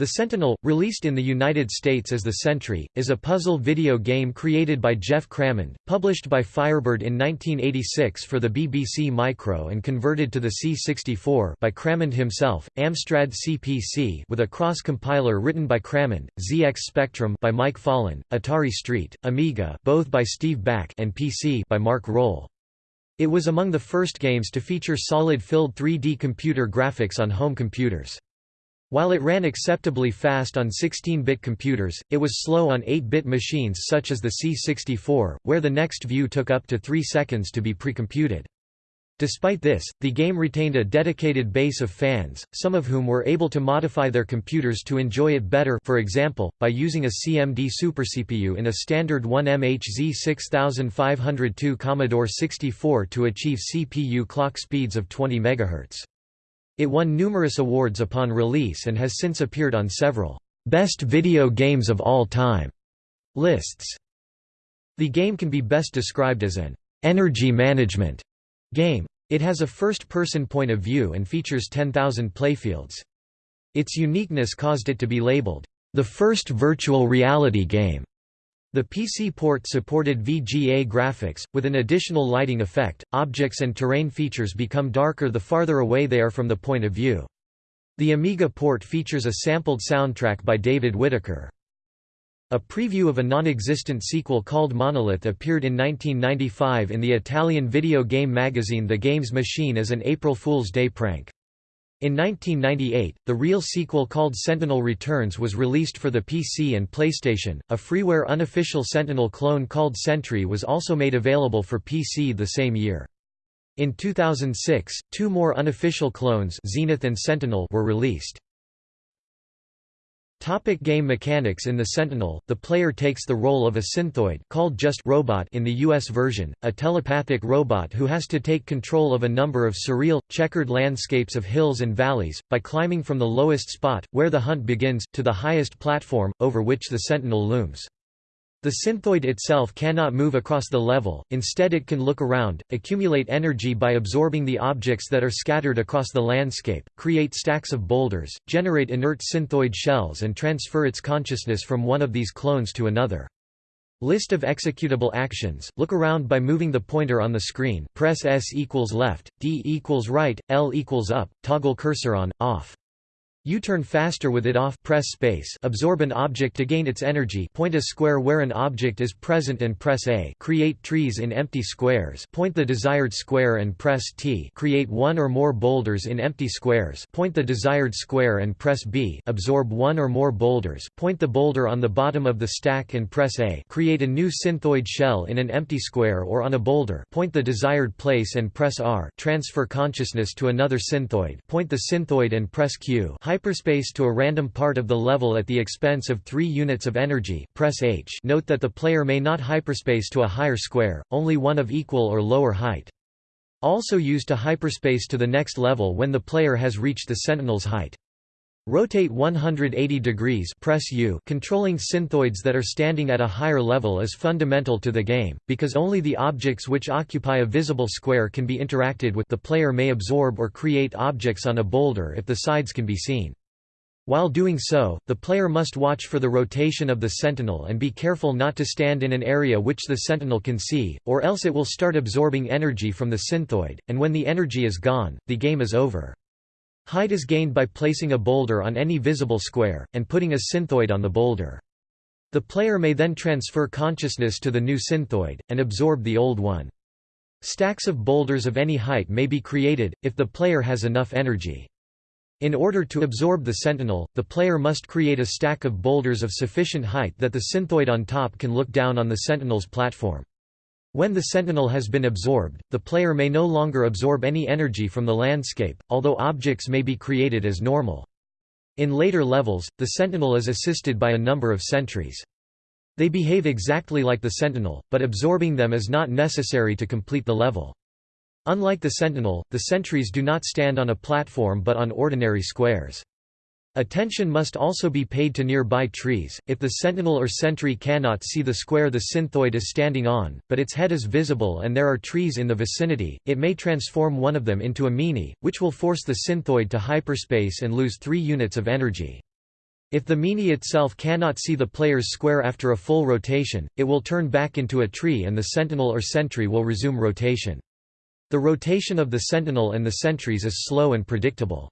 The Sentinel, released in the United States as The Sentry, is a puzzle video game created by Geoff Crammond, published by Firebird in 1986 for the BBC Micro and converted to the C64 by Crammond himself, Amstrad CPC with a cross-compiler written by Crammond, ZX Spectrum by Mike Follin, Atari ST, Amiga both by Steve Bak and PC by Mark Roll. It was among the first games to feature solid-filled 3D computer graphics on home computers. While it ran acceptably fast on 16-bit computers, it was slow on 8-bit machines such as the C64, where the next view took up to 3 seconds to be precomputed. Despite this, the game retained a dedicated base of fans, some of whom were able to modify their computers to enjoy it better for example, by using a CMD Super CPU in a standard 1MHz 6502 Commodore 64 to achieve CPU clock speeds of 20 MHz. It won numerous awards upon release and has since appeared on several «best video games of all time» lists. The game can be best described as an «energy management» game. It has a first-person point of view and features 10,000 playfields. Its uniqueness caused it to be labeled, "...the first virtual reality game." The PC port supported VGA graphics, with an additional lighting effect. Objects and terrain features become darker the farther away they are from the point of view. The Amiga port features a sampled soundtrack by David Whittaker. A preview of a non-existent sequel called Monolith appeared in 1995 in the Italian video game magazine The Games Machine as an April Fool's Day prank. In 1998, the real sequel called Sentinel Returns was released for the PC and PlayStation. A freeware unofficial Sentinel clone called Sentry was also made available for PC the same year. In 2006, two more unofficial clones Zenith and Sentinel were released. Topic game mechanics In the Sentinel, the player takes the role of a synthoid called just robot in the US version, a telepathic robot who has to take control of a number of surreal, checkered landscapes of hills and valleys, by climbing from the lowest spot, where the hunt begins, to the highest platform, over which the Sentinel looms. The synthoid itself cannot move across the level, instead it can look around, accumulate energy by absorbing the objects that are scattered across the landscape, create stacks of boulders, generate inert synthoid shells and transfer its consciousness from one of these clones to another. List of executable actions, look around by moving the pointer on the screen press S equals left, D equals right, L equals up, toggle cursor on, off. U-turn faster with it off press space absorb an object to gain its energy point a square where an object is present and press A create trees in empty squares point the desired square and press T create one or more boulders in empty squares point the desired square and press B absorb one or more boulders point the boulder on the bottom of the stack and press A create a new synthoid shell in an empty square or on a boulder point the desired place and press R transfer consciousness to another synthoid point the synthoid and press Q hyperspace to a random part of the level at the expense of 3 units of energy press H note that the player may not hyperspace to a higher square, only one of equal or lower height. Also use to hyperspace to the next level when the player has reached the sentinel's height. Rotate 180 degrees press U controlling synthoids that are standing at a higher level is fundamental to the game, because only the objects which occupy a visible square can be interacted with the player may absorb or create objects on a boulder if the sides can be seen. While doing so, the player must watch for the rotation of the sentinel and be careful not to stand in an area which the sentinel can see, or else it will start absorbing energy from the synthoid, and when the energy is gone, the game is over. Height is gained by placing a boulder on any visible square, and putting a synthoid on the boulder. The player may then transfer consciousness to the new synthoid, and absorb the old one. Stacks of boulders of any height may be created, if the player has enough energy. In order to absorb the sentinel, the player must create a stack of boulders of sufficient height that the synthoid on top can look down on the sentinel's platform. When the sentinel has been absorbed, the player may no longer absorb any energy from the landscape, although objects may be created as normal. In later levels, the sentinel is assisted by a number of sentries. They behave exactly like the sentinel, but absorbing them is not necessary to complete the level. Unlike the sentinel, the sentries do not stand on a platform but on ordinary squares. Attention must also be paid to nearby trees, if the sentinel or sentry cannot see the square the synthoid is standing on, but its head is visible and there are trees in the vicinity, it may transform one of them into a meanie, which will force the synthoid to hyperspace and lose 3 units of energy. If the Meanie itself cannot see the player's square after a full rotation, it will turn back into a tree and the sentinel or sentry will resume rotation. The rotation of the sentinel and the sentries is slow and predictable.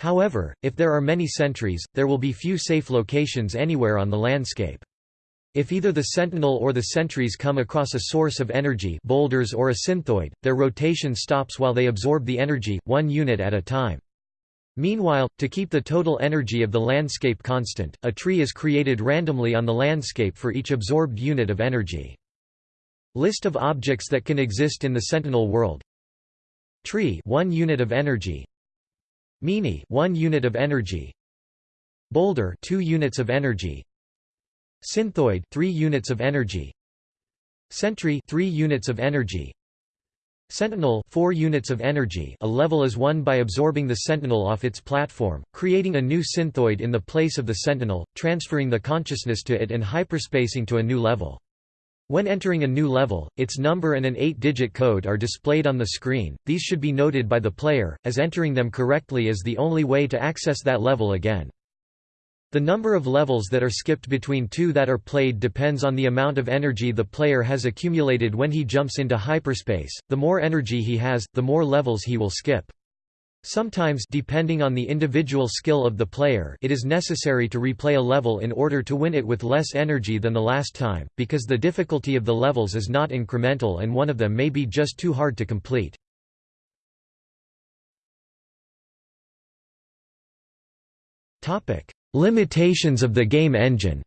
However, if there are many sentries, there will be few safe locations anywhere on the landscape. If either the sentinel or the sentries come across a source of energy boulders or a synthoid, their rotation stops while they absorb the energy, one unit at a time. Meanwhile, to keep the total energy of the landscape constant, a tree is created randomly on the landscape for each absorbed unit of energy. List of objects that can exist in the Sentinel world Tree 1 unit of energy Meanie 1 unit of energy. Boulder 2 units of energy. Synthoid 3 units of energy. Sentry 3 units of energy. Sentinel 4 units of energy. A level is won by absorbing the Sentinel off its platform, creating a new synthoid in the place of the Sentinel, transferring the consciousness to it and hyperspacing to a new level. When entering a new level, its number and an 8-digit code are displayed on the screen, these should be noted by the player, as entering them correctly is the only way to access that level again. The number of levels that are skipped between two that are played depends on the amount of energy the player has accumulated when he jumps into hyperspace. The more energy he has, the more levels he will skip. Sometimes depending on the individual skill of the player it is necessary to replay a level in order to win it with less energy than the last time, because the difficulty of the levels is not incremental and one of them may be just too hard to complete. Limitations of the game engine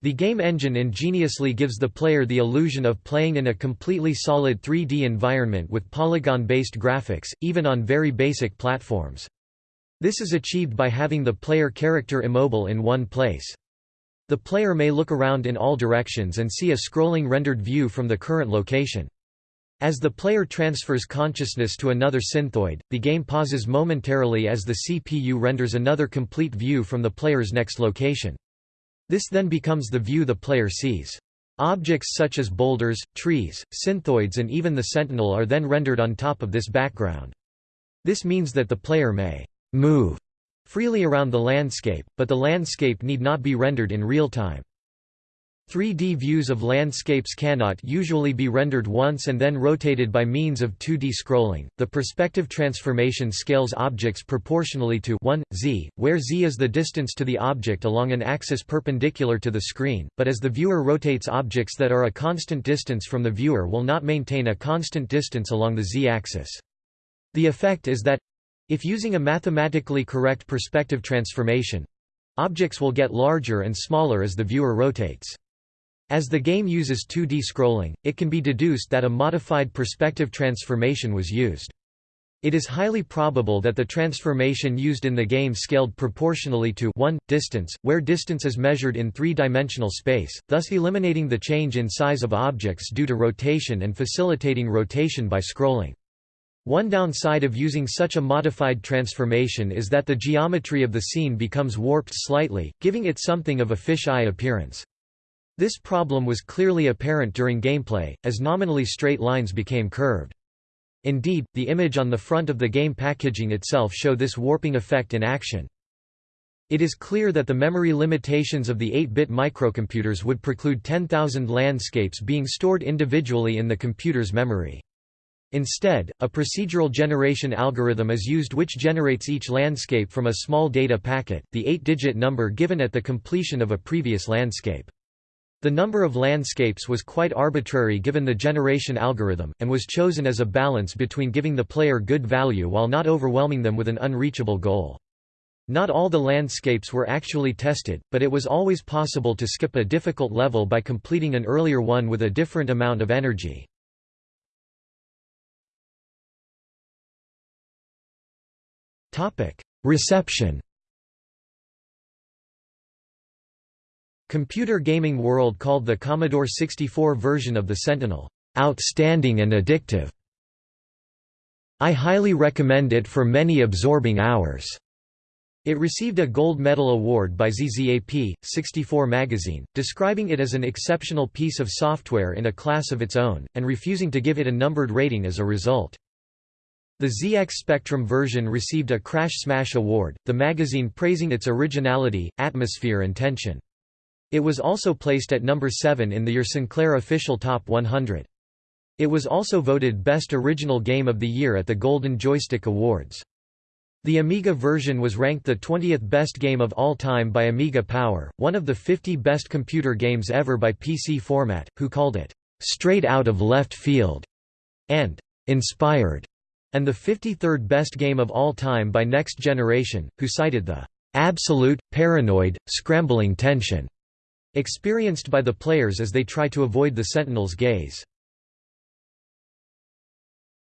The game engine ingeniously gives the player the illusion of playing in a completely solid 3D environment with polygon-based graphics, even on very basic platforms. This is achieved by having the player character immobile in one place. The player may look around in all directions and see a scrolling rendered view from the current location. As the player transfers consciousness to another synthoid, the game pauses momentarily as the CPU renders another complete view from the player's next location. This then becomes the view the player sees. Objects such as boulders, trees, synthoids and even the sentinel are then rendered on top of this background. This means that the player may move freely around the landscape, but the landscape need not be rendered in real time. 3D views of landscapes cannot usually be rendered once and then rotated by means of 2D scrolling. The perspective transformation scales objects proportionally to 1 z, where z is the distance to the object along an axis perpendicular to the screen, but as the viewer rotates objects that are a constant distance from the viewer will not maintain a constant distance along the z-axis. The effect is that if using a mathematically correct perspective transformation, objects will get larger and smaller as the viewer rotates. As the game uses 2D scrolling, it can be deduced that a modified perspective transformation was used. It is highly probable that the transformation used in the game scaled proportionally to 1, distance, where distance is measured in three-dimensional space, thus eliminating the change in size of objects due to rotation and facilitating rotation by scrolling. One downside of using such a modified transformation is that the geometry of the scene becomes warped slightly, giving it something of a fish-eye appearance. This problem was clearly apparent during gameplay, as nominally straight lines became curved. Indeed, the image on the front of the game packaging itself show this warping effect in action. It is clear that the memory limitations of the 8-bit microcomputers would preclude 10,000 landscapes being stored individually in the computer's memory. Instead, a procedural generation algorithm is used which generates each landscape from a small data packet, the 8-digit number given at the completion of a previous landscape. The number of landscapes was quite arbitrary given the generation algorithm, and was chosen as a balance between giving the player good value while not overwhelming them with an unreachable goal. Not all the landscapes were actually tested, but it was always possible to skip a difficult level by completing an earlier one with a different amount of energy. Reception Computer Gaming World called the Commodore 64 version of the Sentinel, "...outstanding and addictive." I highly recommend it for many absorbing hours. It received a gold medal award by ZZAP, 64 magazine, describing it as an exceptional piece of software in a class of its own, and refusing to give it a numbered rating as a result. The ZX Spectrum version received a Crash Smash Award, the magazine praising its originality, atmosphere and tension. It was also placed at number 7 in the Your Sinclair official Top 100. It was also voted Best Original Game of the Year at the Golden Joystick Awards. The Amiga version was ranked the 20th best game of all time by Amiga Power, one of the 50 best computer games ever by PC Format, who called it, "...straight out of left field", and "...inspired", and the 53rd best game of all time by Next Generation, who cited the "...absolute, paranoid, scrambling tension." Experienced by the players as they try to avoid the Sentinel's gaze.